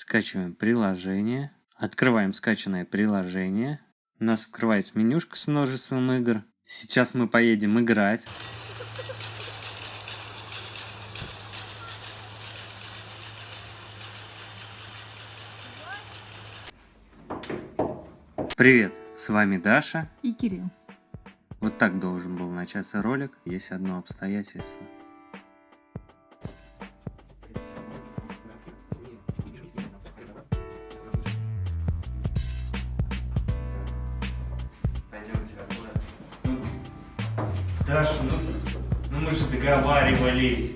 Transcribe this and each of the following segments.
Скачиваем приложение. Открываем скачанное приложение. У нас открывается менюшка с множеством игр. Сейчас мы поедем играть. Привет, с вами Даша и Кирилл. Вот так должен был начаться ролик, есть одно обстоятельство. Даша, ну, ну мы же договаривались.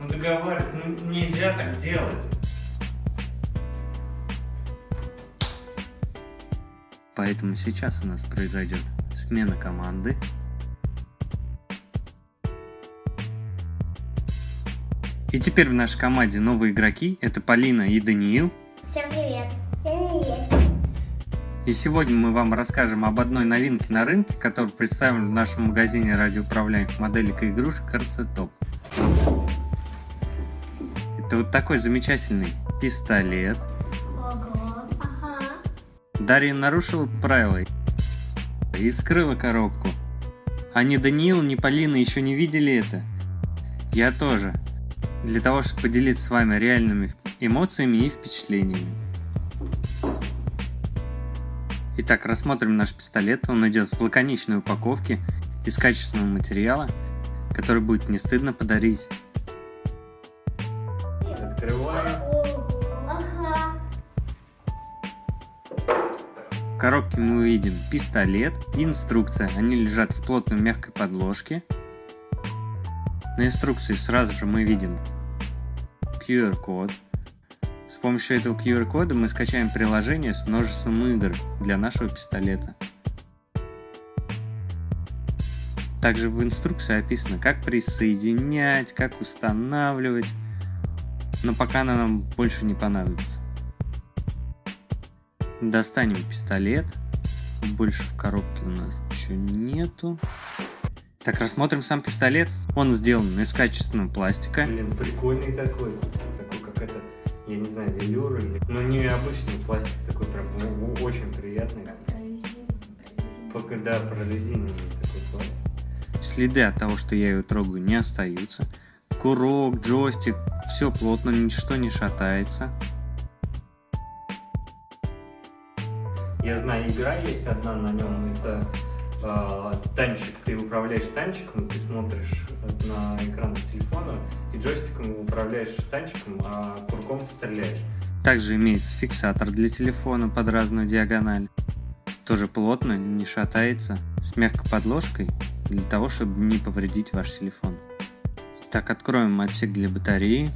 Ну договаривались, ну нельзя так делать. Поэтому сейчас у нас произойдет смена команды. И теперь в нашей команде новые игроки. Это Полина и Даниил. Всем привет. И сегодня мы вам расскажем об одной новинке на рынке, которая представлена в нашем магазине радиоуправляемых моделек и игрушек RC Это вот такой замечательный пистолет. Дарья нарушила правила и вскрыла коробку. А ни Даниил, ни Полина еще не видели это. Я тоже. Для того, чтобы поделиться с вами реальными эмоциями и впечатлениями. Итак, рассмотрим наш пистолет. Он идет в лаконичной упаковке из качественного материала, который будет не стыдно подарить. Открываем. В коробке мы увидим пистолет и инструкция. Они лежат в плотной мягкой подложке. На инструкции сразу же мы видим QR-код. С помощью этого QR-кода мы скачаем приложение с множеством игр для нашего пистолета. Также в инструкции описано, как присоединять, как устанавливать, но пока она нам больше не понадобится. Достанем пистолет, больше в коробке у нас ничего нету. Так, рассмотрим сам пистолет. Он сделан из качественного пластика. Блин, прикольный такой. Такой как это я не знаю, велюр или... Ну, не обычный пластик такой, прям ну, очень приятный. Пока, да, прорезиненный такой пластик. Следы от того, что я ее трогаю, не остаются. Курок, джойстик, все плотно, ничто не шатается. Я знаю, игра есть одна на нем, это э, танчик, ты управляешь танчиком, ты смотришь на экран телефона управляешь танчиком, а курком стреляешь. Также имеется фиксатор для телефона под разную диагональ. Тоже плотно, не шатается, с мягкой подложкой, для того, чтобы не повредить ваш телефон. Так, откроем отсек для батареи.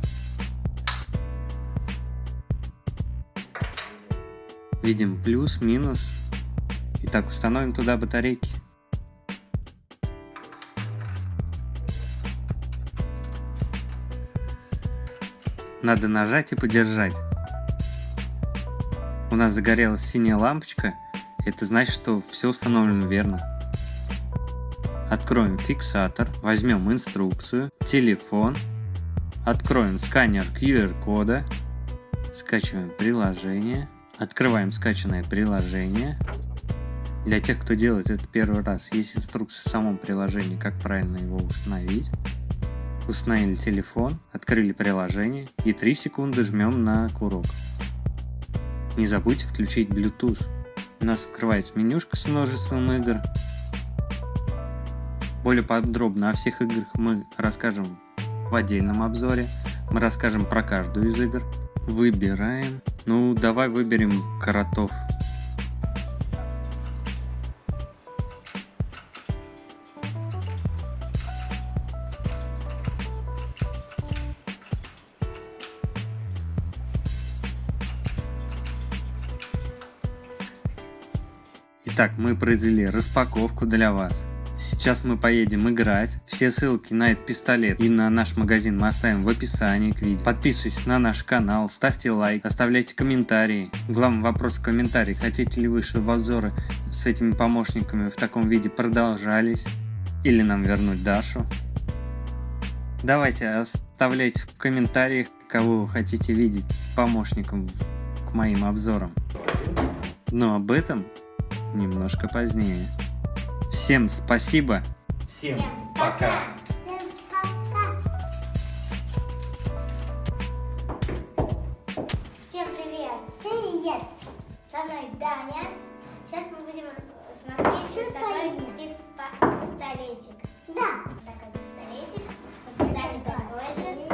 Видим плюс, минус, Итак, установим туда батарейки. Надо нажать и подержать. У нас загорелась синяя лампочка. Это значит, что все установлено верно. Откроем фиксатор, возьмем инструкцию, телефон, откроем сканер QR-кода, скачиваем приложение, открываем скачанное приложение, для тех, кто делает это первый раз, есть инструкция в самом приложении, как правильно его установить. Установили телефон, открыли приложение и 3 секунды жмем на курок. Не забудьте включить Bluetooth. У нас открывается менюшка с множеством игр. Более подробно о всех играх мы расскажем в отдельном обзоре. Мы расскажем про каждую из игр. Выбираем. Ну, давай выберем Каратов Итак, мы произвели распаковку для вас. Сейчас мы поедем играть. Все ссылки на этот пистолет и на наш магазин мы оставим в описании к видео. Подписывайтесь на наш канал, ставьте лайк, оставляйте комментарии. Главный вопрос в комментариях: хотите ли вы, чтобы обзоры с этими помощниками в таком виде продолжались? Или нам вернуть Дашу? Давайте оставляйте в комментариях, кого вы хотите видеть помощником к моим обзорам. Но об этом немножко позднее. Всем спасибо. Всем пока. Всем привет. Привет. Со мной Даня. Сейчас мы будем смотреть Что такой пистолетик. Да. Такой пистолетик. Даня такой же.